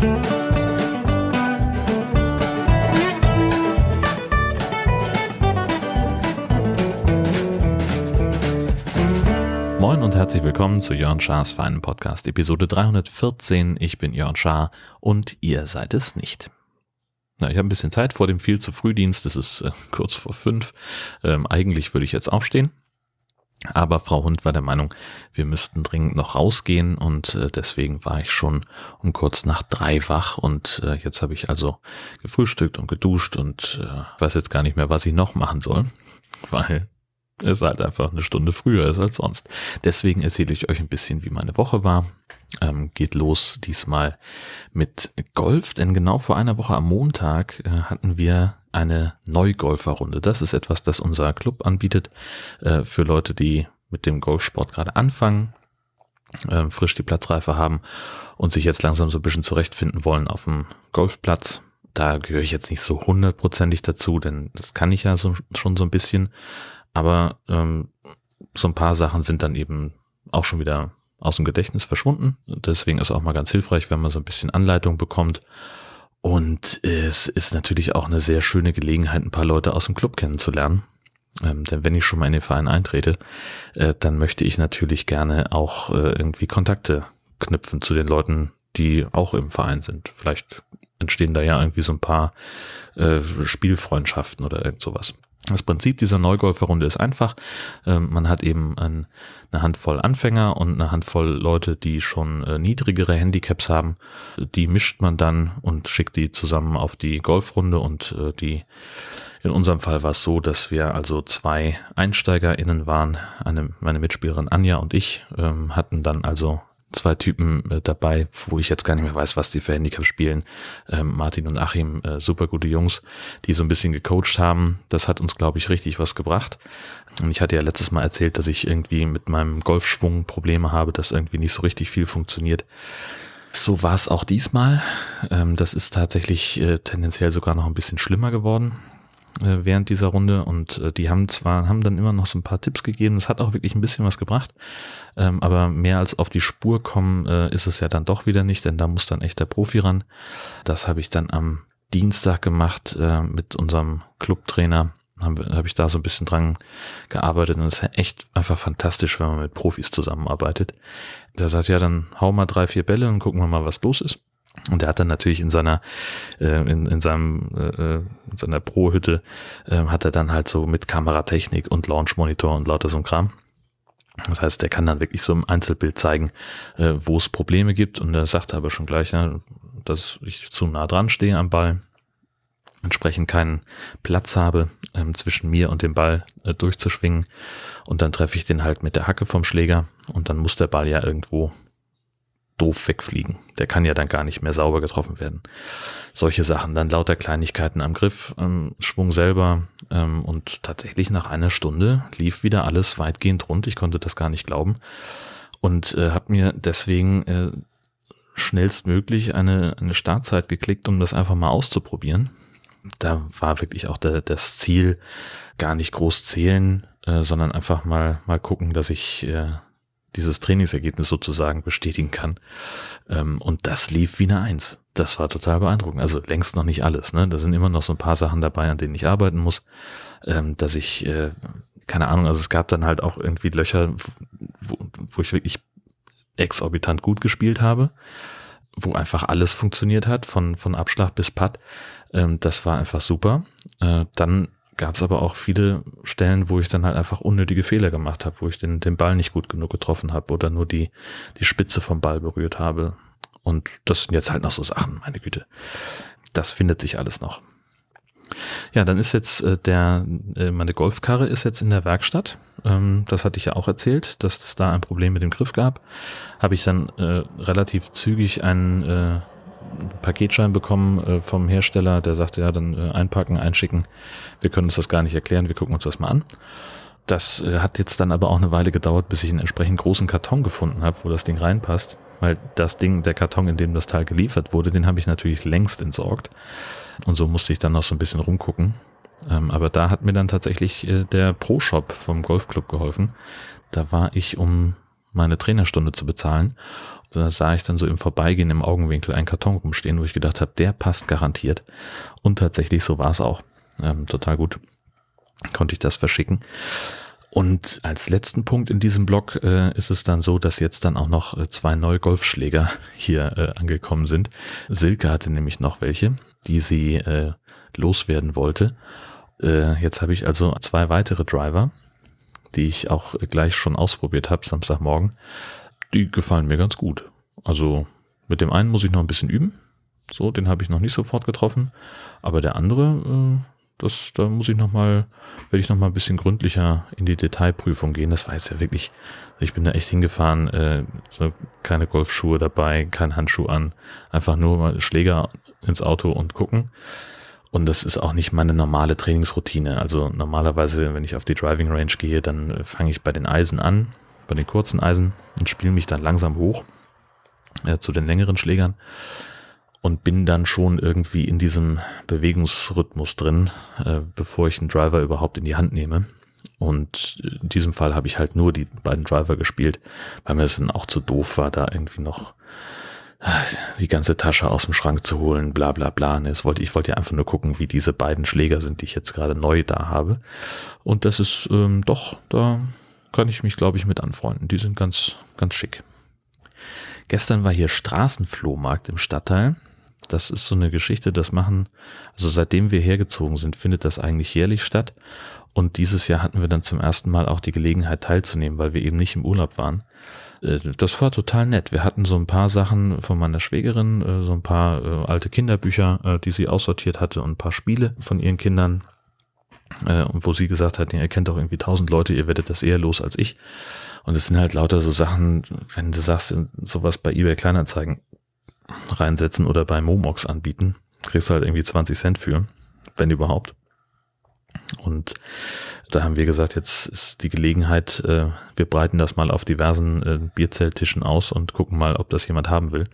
Moin und herzlich willkommen zu Jörn Schars feinen Podcast, Episode 314. Ich bin Jörn Schaar und ihr seid es nicht. Na, ich habe ein bisschen Zeit vor dem viel zu Frühdienst, es ist äh, kurz vor fünf. Ähm, eigentlich würde ich jetzt aufstehen, aber Frau Hund war der Meinung, wir müssten dringend noch rausgehen und äh, deswegen war ich schon um kurz nach drei wach und äh, jetzt habe ich also gefrühstückt und geduscht und äh, weiß jetzt gar nicht mehr, was ich noch machen soll, weil es halt einfach eine Stunde früher ist als sonst. Deswegen erzähle ich euch ein bisschen, wie meine Woche war. Ähm, geht los diesmal mit Golf, denn genau vor einer Woche am Montag äh, hatten wir eine Neugolferrunde. Das ist etwas, das unser Club anbietet äh, für Leute, die mit dem Golfsport gerade anfangen, äh, frisch die Platzreife haben und sich jetzt langsam so ein bisschen zurechtfinden wollen auf dem Golfplatz. Da gehöre ich jetzt nicht so hundertprozentig dazu, denn das kann ich ja so, schon so ein bisschen. Aber ähm, so ein paar Sachen sind dann eben auch schon wieder aus dem Gedächtnis verschwunden. Deswegen ist auch mal ganz hilfreich, wenn man so ein bisschen Anleitung bekommt. Und es ist natürlich auch eine sehr schöne Gelegenheit, ein paar Leute aus dem Club kennenzulernen. Ähm, denn wenn ich schon mal in den Verein eintrete, äh, dann möchte ich natürlich gerne auch äh, irgendwie Kontakte knüpfen zu den Leuten, die auch im Verein sind. Vielleicht entstehen da ja irgendwie so ein paar äh, Spielfreundschaften oder irgend sowas. Das Prinzip dieser Neugolferrunde ist einfach. Ähm, man hat eben ein, eine Handvoll Anfänger und eine Handvoll Leute, die schon äh, niedrigere Handicaps haben. Die mischt man dann und schickt die zusammen auf die Golfrunde und äh, die in unserem Fall war es so, dass wir also zwei EinsteigerInnen waren. Eine, meine Mitspielerin Anja und ich ähm, hatten dann also zwei Typen äh, dabei, wo ich jetzt gar nicht mehr weiß, was die für Handicap spielen. Ähm, Martin und Achim, äh, super gute Jungs, die so ein bisschen gecoacht haben. Das hat uns, glaube ich, richtig was gebracht. Und ich hatte ja letztes Mal erzählt, dass ich irgendwie mit meinem Golfschwung Probleme habe, dass irgendwie nicht so richtig viel funktioniert. So war es auch diesmal. Ähm, das ist tatsächlich äh, tendenziell sogar noch ein bisschen schlimmer geworden während dieser Runde und äh, die haben zwar, haben dann immer noch so ein paar Tipps gegeben, das hat auch wirklich ein bisschen was gebracht, ähm, aber mehr als auf die Spur kommen äh, ist es ja dann doch wieder nicht, denn da muss dann echt der Profi ran. Das habe ich dann am Dienstag gemacht äh, mit unserem Clubtrainer, habe hab ich da so ein bisschen dran gearbeitet und es ist ja echt einfach fantastisch, wenn man mit Profis zusammenarbeitet. Der sagt, ja, dann hau mal drei, vier Bälle und gucken wir mal, was los ist. Und er hat dann natürlich in seiner, äh, in, in seinem, äh, in seiner Pro-Hütte, äh, hat er dann halt so mit Kameratechnik und Launch-Monitor und lauter so ein Kram. Das heißt, der kann dann wirklich so im Einzelbild zeigen, äh, wo es Probleme gibt. Und er sagt aber schon gleich, ja, dass ich zu nah dran stehe am Ball, entsprechend keinen Platz habe, ähm, zwischen mir und dem Ball äh, durchzuschwingen. Und dann treffe ich den halt mit der Hacke vom Schläger und dann muss der Ball ja irgendwo doof wegfliegen. Der kann ja dann gar nicht mehr sauber getroffen werden. Solche Sachen, dann lauter Kleinigkeiten am Griff, ähm, Schwung selber ähm, und tatsächlich nach einer Stunde lief wieder alles weitgehend rund. Ich konnte das gar nicht glauben und äh, habe mir deswegen äh, schnellstmöglich eine, eine Startzeit geklickt, um das einfach mal auszuprobieren. Da war wirklich auch der, das Ziel gar nicht groß zählen, äh, sondern einfach mal mal gucken, dass ich äh, dieses Trainingsergebnis sozusagen bestätigen kann. Ähm, und das lief wie eine Eins. Das war total beeindruckend. Also längst noch nicht alles. Ne? Da sind immer noch so ein paar Sachen dabei, an denen ich arbeiten muss, ähm, dass ich, äh, keine Ahnung, also es gab dann halt auch irgendwie Löcher, wo, wo ich wirklich exorbitant gut gespielt habe, wo einfach alles funktioniert hat, von, von Abschlag bis Putt. Ähm, das war einfach super. Äh, dann gab es aber auch viele Stellen, wo ich dann halt einfach unnötige Fehler gemacht habe, wo ich den, den Ball nicht gut genug getroffen habe oder nur die, die Spitze vom Ball berührt habe. Und das sind jetzt halt noch so Sachen, meine Güte. Das findet sich alles noch. Ja, dann ist jetzt äh, der, äh, meine Golfkarre ist jetzt in der Werkstatt. Ähm, das hatte ich ja auch erzählt, dass es da ein Problem mit dem Griff gab. Habe ich dann äh, relativ zügig einen äh, Paketschein bekommen äh, vom Hersteller, der sagte, ja, dann äh, einpacken, einschicken. Wir können uns das gar nicht erklären, wir gucken uns das mal an. Das äh, hat jetzt dann aber auch eine Weile gedauert, bis ich einen entsprechend großen Karton gefunden habe, wo das Ding reinpasst. Weil das Ding, der Karton, in dem das Teil geliefert wurde, den habe ich natürlich längst entsorgt. Und so musste ich dann noch so ein bisschen rumgucken. Ähm, aber da hat mir dann tatsächlich äh, der Pro-Shop vom Golfclub geholfen. Da war ich, um meine Trainerstunde zu bezahlen da sah ich dann so im Vorbeigehen im Augenwinkel einen Karton rumstehen, wo ich gedacht habe, der passt garantiert. Und tatsächlich, so war es auch. Ähm, total gut. Konnte ich das verschicken. Und als letzten Punkt in diesem Blog äh, ist es dann so, dass jetzt dann auch noch äh, zwei neue Golfschläger hier äh, angekommen sind. Silke hatte nämlich noch welche, die sie äh, loswerden wollte. Äh, jetzt habe ich also zwei weitere Driver, die ich auch gleich schon ausprobiert habe, Samstagmorgen. Die gefallen mir ganz gut. Also mit dem einen muss ich noch ein bisschen üben. So, den habe ich noch nicht sofort getroffen. Aber der andere, äh, das, da muss ich noch mal, werde ich noch mal ein bisschen gründlicher in die Detailprüfung gehen. Das war jetzt ja wirklich, ich bin da echt hingefahren, äh, so keine Golfschuhe dabei, kein Handschuh an, einfach nur mal Schläger ins Auto und gucken. Und das ist auch nicht meine normale Trainingsroutine. Also normalerweise, wenn ich auf die Driving Range gehe, dann äh, fange ich bei den Eisen an, bei den kurzen Eisen und spiele mich dann langsam hoch äh, zu den längeren Schlägern und bin dann schon irgendwie in diesem Bewegungsrhythmus drin, äh, bevor ich einen Driver überhaupt in die Hand nehme. Und in diesem Fall habe ich halt nur die beiden Driver gespielt, weil mir es dann auch zu doof war, da irgendwie noch äh, die ganze Tasche aus dem Schrank zu holen, bla bla bla. Ne, wollte, ich wollte ja einfach nur gucken, wie diese beiden Schläger sind, die ich jetzt gerade neu da habe. Und das ist ähm, doch, da kann ich mich, glaube ich, mit anfreunden. Die sind ganz, ganz schick. Gestern war hier Straßenflohmarkt im Stadtteil das ist so eine Geschichte, das machen, also seitdem wir hergezogen sind, findet das eigentlich jährlich statt. Und dieses Jahr hatten wir dann zum ersten Mal auch die Gelegenheit teilzunehmen, weil wir eben nicht im Urlaub waren. Äh, das war total nett. Wir hatten so ein paar Sachen von meiner Schwägerin, äh, so ein paar äh, alte Kinderbücher, die sie aussortiert hatte und ein paar Spiele von ihren Kindern. Und wo sie gesagt hat, ihr kennt doch irgendwie tausend Leute, ihr werdet das eher los als ich. Und es sind halt lauter so Sachen, wenn du sagst, sowas bei eBay Kleinanzeigen, reinsetzen oder bei Momox anbieten. Kriegst halt irgendwie 20 Cent für, wenn überhaupt. Und da haben wir gesagt, jetzt ist die Gelegenheit, äh, wir breiten das mal auf diversen äh, Bierzelttischen aus und gucken mal, ob das jemand haben will.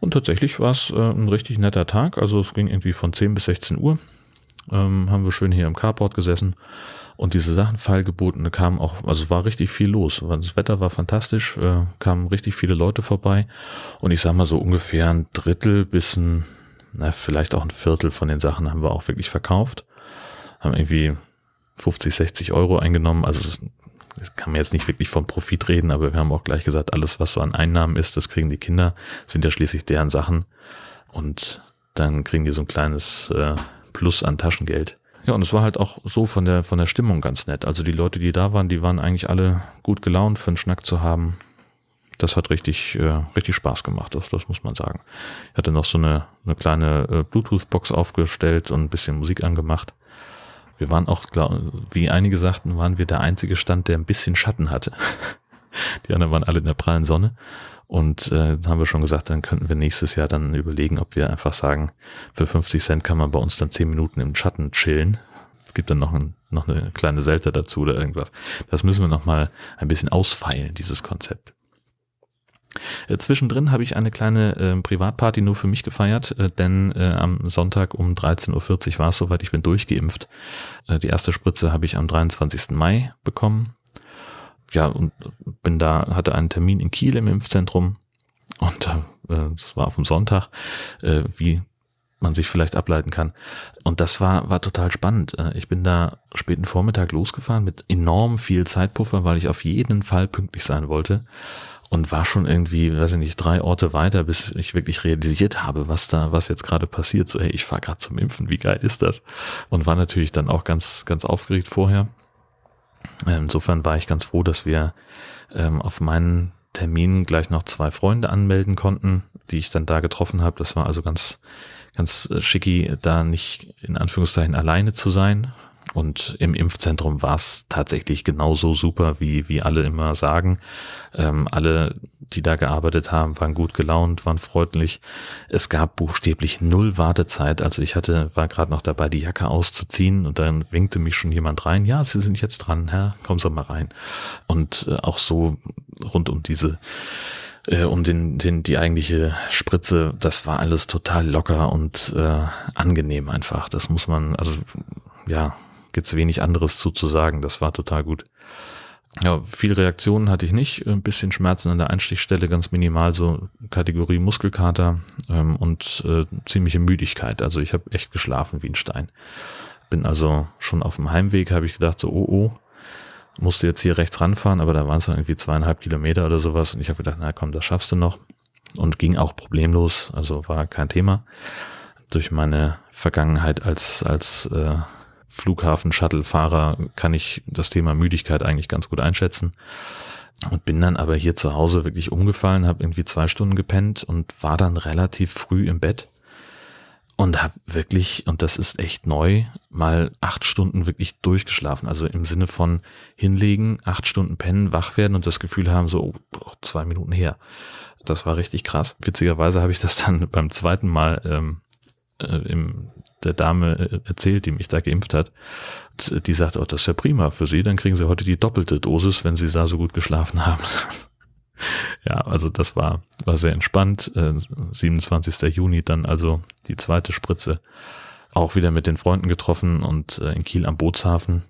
Und tatsächlich war es äh, ein richtig netter Tag. Also es ging irgendwie von 10 bis 16 Uhr. Ähm, haben wir schön hier im Carport gesessen und diese Sachen feilgeboten kamen auch, also war richtig viel los. Das Wetter war fantastisch, äh, kamen richtig viele Leute vorbei. Und ich sag mal so ungefähr ein Drittel bis ein, na, vielleicht auch ein Viertel von den Sachen haben wir auch wirklich verkauft. Haben irgendwie 50, 60 Euro eingenommen. Also es, das kann man jetzt nicht wirklich vom Profit reden, aber wir haben auch gleich gesagt, alles, was so an Einnahmen ist, das kriegen die Kinder, sind ja schließlich deren Sachen. Und dann kriegen die so ein kleines äh, Plus an Taschengeld. Ja, und es war halt auch so von der, von der Stimmung ganz nett. Also die Leute, die da waren, die waren eigentlich alle gut gelaunt für einen Schnack zu haben. Das hat richtig, äh, richtig Spaß gemacht, das, das muss man sagen. Ich hatte noch so eine, eine kleine äh, Bluetooth-Box aufgestellt und ein bisschen Musik angemacht. Wir waren auch, glaub, wie einige sagten, waren wir der einzige Stand, der ein bisschen Schatten hatte. Die anderen waren alle in der prallen Sonne. Und äh, haben wir schon gesagt, dann könnten wir nächstes Jahr dann überlegen, ob wir einfach sagen, für 50 Cent kann man bei uns dann 10 Minuten im Schatten chillen. Es gibt dann noch, ein, noch eine kleine Selte dazu oder irgendwas. Das müssen wir noch mal ein bisschen ausfeilen, dieses Konzept. Äh, zwischendrin habe ich eine kleine äh, Privatparty nur für mich gefeiert, äh, denn äh, am Sonntag um 13.40 Uhr war es soweit, ich bin durchgeimpft. Äh, die erste Spritze habe ich am 23. Mai bekommen ja, und bin da, hatte einen Termin in Kiel im Impfzentrum und äh, das war auf dem Sonntag, äh, wie man sich vielleicht ableiten kann. Und das war, war total spannend. Äh, ich bin da späten Vormittag losgefahren mit enorm viel Zeitpuffer, weil ich auf jeden Fall pünktlich sein wollte und war schon irgendwie, weiß ich nicht, drei Orte weiter, bis ich wirklich realisiert habe, was da, was jetzt gerade passiert. So, hey, ich fahre gerade zum Impfen, wie geil ist das? Und war natürlich dann auch ganz, ganz aufgeregt vorher Insofern war ich ganz froh, dass wir ähm, auf meinen Termin gleich noch zwei Freunde anmelden konnten, die ich dann da getroffen habe. Das war also ganz, ganz äh, schicki, da nicht in Anführungszeichen alleine zu sein. Und im Impfzentrum war es tatsächlich genauso super, wie, wie alle immer sagen. Ähm, alle, die da gearbeitet haben, waren gut gelaunt, waren freundlich. Es gab buchstäblich null Wartezeit. Also ich hatte, war gerade noch dabei, die Jacke auszuziehen und dann winkte mich schon jemand rein. Ja, Sie sind jetzt dran, Herr, kommen Sie mal rein. Und äh, auch so rund um diese äh, um den, den, die eigentliche Spritze, das war alles total locker und äh, angenehm einfach. Das muss man, also ja, gibt's wenig anderes zu sagen. Das war total gut. Ja, viele Reaktionen hatte ich nicht. Ein bisschen Schmerzen an der Einstichstelle, ganz minimal, so Kategorie Muskelkater ähm, und äh, ziemliche Müdigkeit. Also ich habe echt geschlafen wie ein Stein. Bin also schon auf dem Heimweg, habe ich gedacht, so, oh, oh, musste jetzt hier rechts ranfahren, aber da waren es irgendwie zweieinhalb Kilometer oder sowas. Und ich habe gedacht, na komm, das schaffst du noch. Und ging auch problemlos, also war kein Thema. Durch meine Vergangenheit als, als äh, Flughafen-Shuttle-Fahrer kann ich das Thema Müdigkeit eigentlich ganz gut einschätzen. Und bin dann aber hier zu Hause wirklich umgefallen, habe irgendwie zwei Stunden gepennt und war dann relativ früh im Bett und habe wirklich, und das ist echt neu, mal acht Stunden wirklich durchgeschlafen. Also im Sinne von hinlegen, acht Stunden pennen, wach werden und das Gefühl haben, so oh, zwei Minuten her. Das war richtig krass. Witzigerweise habe ich das dann beim zweiten Mal ähm, äh, im der Dame äh, erzählt, die mich da geimpft hat. Die sagt, oh, das ist ja prima für Sie, dann kriegen Sie heute die doppelte Dosis, wenn Sie da so gut geschlafen haben. ja, also das war, war sehr entspannt. Äh, 27. Juni dann also die zweite Spritze. Auch wieder mit den Freunden getroffen und äh, in Kiel am Bootshafen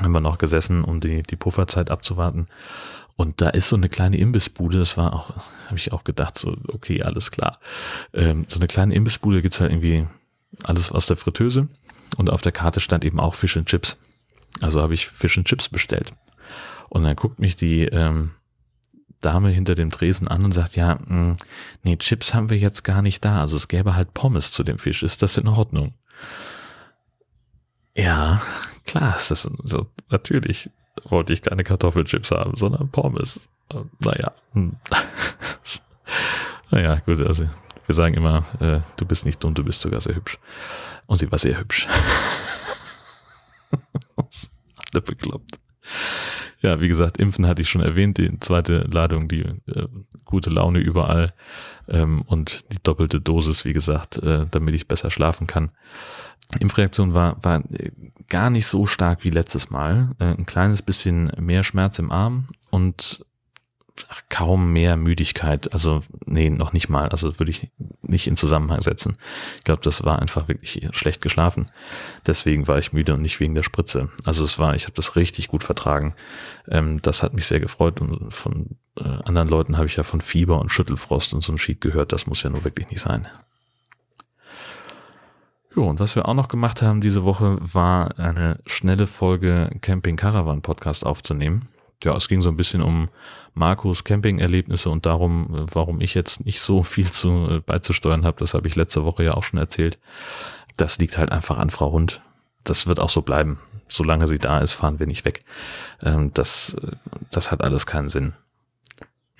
haben wir noch gesessen, um die, die Pufferzeit abzuwarten. Und da ist so eine kleine Imbissbude, das war auch, habe ich auch gedacht, so, okay, alles klar. Ähm, so eine kleine Imbissbude gibt's halt irgendwie alles aus der Fritteuse und auf der Karte stand eben auch Fish and Chips. Also habe ich Fish and Chips bestellt. Und dann guckt mich die ähm, Dame hinter dem Tresen an und sagt, ja, mh, hm, nee, Chips haben wir jetzt gar nicht da. Also es gäbe halt Pommes zu dem Fisch. Ist das in Ordnung? Ja, klar ist das so. Natürlich wollte ich keine Kartoffelchips haben, sondern Pommes. Naja. Hm. naja, gut, also wir sagen immer, äh, du bist nicht dumm, du bist sogar sehr hübsch. Und sie war sehr hübsch. Alle bekloppt. Ja, wie gesagt, Impfen hatte ich schon erwähnt, die zweite Ladung, die äh, gute Laune überall ähm, und die doppelte Dosis, wie gesagt, äh, damit ich besser schlafen kann. Impfreaktion war, war gar nicht so stark wie letztes Mal. Äh, ein kleines bisschen mehr Schmerz im Arm und kaum mehr Müdigkeit. Also, nee, noch nicht mal. Also würde ich nicht in Zusammenhang setzen. Ich glaube, das war einfach wirklich schlecht geschlafen. Deswegen war ich müde und nicht wegen der Spritze. Also es war, ich habe das richtig gut vertragen. Ähm, das hat mich sehr gefreut und von äh, anderen Leuten habe ich ja von Fieber und Schüttelfrost und so ein Sheet gehört. Das muss ja nur wirklich nicht sein. Jo, und was wir auch noch gemacht haben diese Woche, war eine schnelle Folge Camping Caravan Podcast aufzunehmen ja, es ging so ein bisschen um Markus Camping-Erlebnisse und darum, äh, warum ich jetzt nicht so viel zu äh, beizusteuern habe. Das habe ich letzte Woche ja auch schon erzählt. Das liegt halt einfach an Frau Hund. Das wird auch so bleiben. Solange sie da ist, fahren wir nicht weg. Ähm, das, äh, das hat alles keinen Sinn.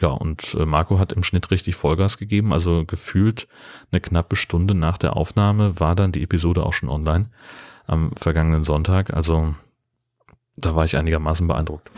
Ja, und Marco hat im Schnitt richtig Vollgas gegeben. Also gefühlt eine knappe Stunde nach der Aufnahme war dann die Episode auch schon online am vergangenen Sonntag. Also da war ich einigermaßen beeindruckt.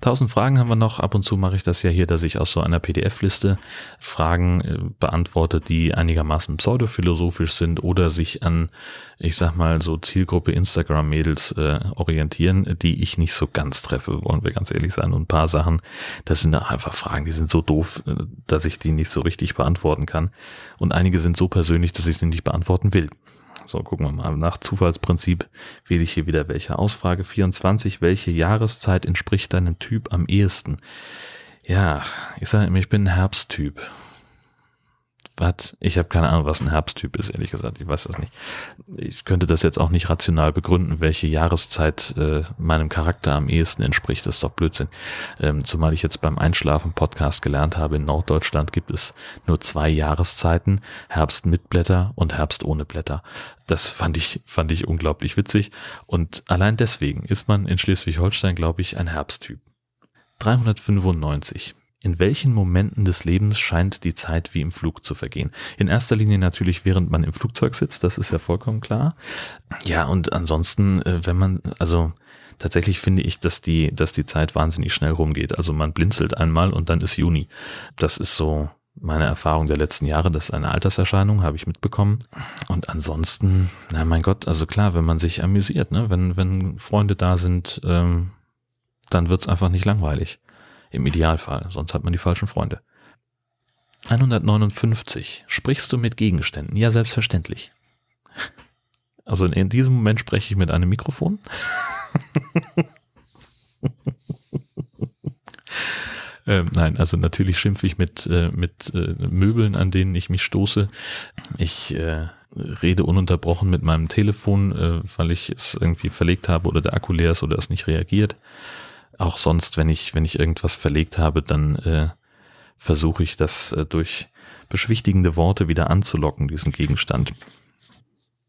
Tausend Fragen haben wir noch. Ab und zu mache ich das ja hier, dass ich aus so einer PDF-Liste Fragen äh, beantworte, die einigermaßen pseudophilosophisch sind oder sich an, ich sag mal, so Zielgruppe Instagram-Mädels äh, orientieren, die ich nicht so ganz treffe, wollen wir ganz ehrlich sein. Und ein paar Sachen, das sind einfach Fragen, die sind so doof, äh, dass ich die nicht so richtig beantworten kann. Und einige sind so persönlich, dass ich sie nicht beantworten will. So, gucken wir mal. Nach Zufallsprinzip wähle ich hier wieder welche aus. Frage 24. Welche Jahreszeit entspricht deinem Typ am ehesten? Ja, ich sage immer, ich bin ein Herbsttyp. Was? Ich habe keine Ahnung, was ein Herbsttyp ist, ehrlich gesagt. Ich weiß das nicht. Ich könnte das jetzt auch nicht rational begründen, welche Jahreszeit äh, meinem Charakter am ehesten entspricht. Das ist doch Blödsinn. Ähm, zumal ich jetzt beim Einschlafen-Podcast gelernt habe, in Norddeutschland gibt es nur zwei Jahreszeiten, Herbst mit Blätter und Herbst ohne Blätter. Das fand ich, fand ich unglaublich witzig. Und allein deswegen ist man in Schleswig-Holstein, glaube ich, ein Herbsttyp. 395. In welchen Momenten des Lebens scheint die Zeit wie im Flug zu vergehen? In erster Linie natürlich, während man im Flugzeug sitzt, das ist ja vollkommen klar. Ja, und ansonsten, äh, wenn man, also tatsächlich finde ich, dass die, dass die Zeit wahnsinnig schnell rumgeht. Also man blinzelt einmal und dann ist Juni. Das ist so meine Erfahrung der letzten Jahre. Das ist eine Alterserscheinung, habe ich mitbekommen. Und ansonsten, na mein Gott, also klar, wenn man sich amüsiert, ne, wenn, wenn Freunde da sind, ähm, dann wird's einfach nicht langweilig. Im Idealfall, sonst hat man die falschen Freunde. 159. Sprichst du mit Gegenständen? Ja, selbstverständlich. Also in diesem Moment spreche ich mit einem Mikrofon. Ähm, nein, also natürlich schimpfe ich mit, äh, mit äh, Möbeln, an denen ich mich stoße. Ich äh, rede ununterbrochen mit meinem Telefon, äh, weil ich es irgendwie verlegt habe oder der Akku leer ist oder es nicht reagiert. Auch sonst, wenn ich, wenn ich irgendwas verlegt habe, dann äh, versuche ich das äh, durch beschwichtigende Worte wieder anzulocken, diesen Gegenstand.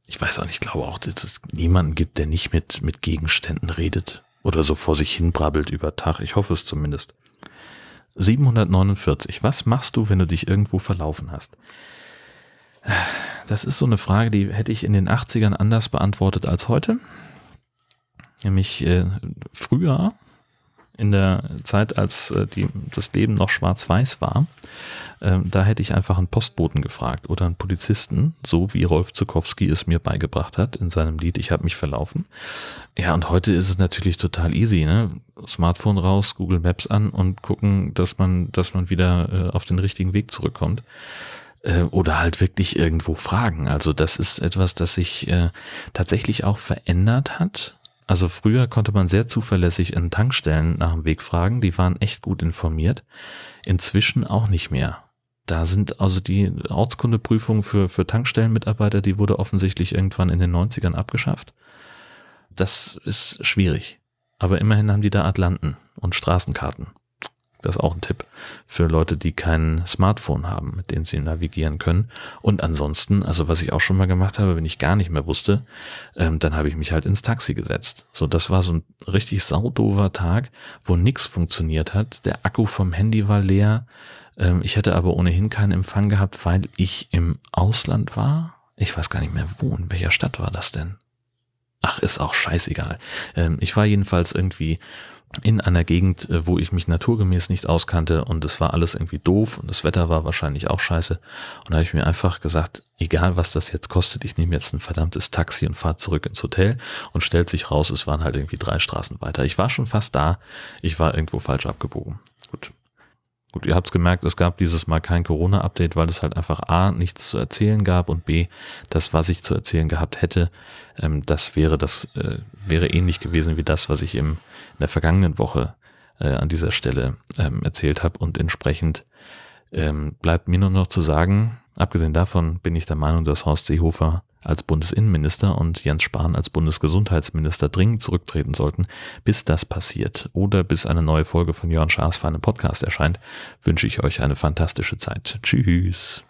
Ich weiß auch nicht, ich glaube auch, dass es niemanden gibt, der nicht mit, mit Gegenständen redet oder so vor sich hin brabbelt über Tag. Ich hoffe es zumindest. 749. Was machst du, wenn du dich irgendwo verlaufen hast? Das ist so eine Frage, die hätte ich in den 80ern anders beantwortet als heute. Nämlich äh, früher in der Zeit, als äh, die, das Leben noch schwarz-weiß war, äh, da hätte ich einfach einen Postboten gefragt oder einen Polizisten, so wie Rolf Zukowski es mir beigebracht hat in seinem Lied Ich habe mich verlaufen. Ja, und heute ist es natürlich total easy, ne? Smartphone raus, Google Maps an und gucken, dass man, dass man wieder äh, auf den richtigen Weg zurückkommt äh, oder halt wirklich irgendwo fragen. Also das ist etwas, das sich äh, tatsächlich auch verändert hat also früher konnte man sehr zuverlässig in Tankstellen nach dem Weg fragen, die waren echt gut informiert. Inzwischen auch nicht mehr. Da sind also die Ortskundeprüfung für, für Tankstellenmitarbeiter, die wurde offensichtlich irgendwann in den 90ern abgeschafft. Das ist schwierig. Aber immerhin haben die da Atlanten und Straßenkarten. Das ist auch ein Tipp für Leute, die kein Smartphone haben, mit denen sie navigieren können. Und ansonsten, also was ich auch schon mal gemacht habe, wenn ich gar nicht mehr wusste, ähm, dann habe ich mich halt ins Taxi gesetzt. So, das war so ein richtig saudover Tag, wo nichts funktioniert hat. Der Akku vom Handy war leer. Ähm, ich hätte aber ohnehin keinen Empfang gehabt, weil ich im Ausland war. Ich weiß gar nicht mehr wo, in welcher Stadt war das denn? Ach, ist auch scheißegal. Ähm, ich war jedenfalls irgendwie in einer Gegend, äh, wo ich mich naturgemäß nicht auskannte und es war alles irgendwie doof und das Wetter war wahrscheinlich auch scheiße. Und da habe ich mir einfach gesagt, egal was das jetzt kostet, ich nehme jetzt ein verdammtes Taxi und fahre zurück ins Hotel und stellt sich raus, es waren halt irgendwie drei Straßen weiter. Ich war schon fast da, ich war irgendwo falsch abgebogen. Gut. Gut, ihr habt es gemerkt, es gab dieses Mal kein Corona-Update, weil es halt einfach A, nichts zu erzählen gab und B, das, was ich zu erzählen gehabt hätte, ähm, das wäre das, äh, wäre ähnlich gewesen wie das, was ich im in der vergangenen Woche äh, an dieser Stelle ähm, erzählt habe. Und entsprechend ähm, bleibt mir nur noch zu sagen, abgesehen davon bin ich der Meinung, dass Horst Seehofer als Bundesinnenminister und Jens Spahn als Bundesgesundheitsminister dringend zurücktreten sollten. Bis das passiert oder bis eine neue Folge von Jörn Schaas für einen Podcast erscheint, wünsche ich euch eine fantastische Zeit. Tschüss.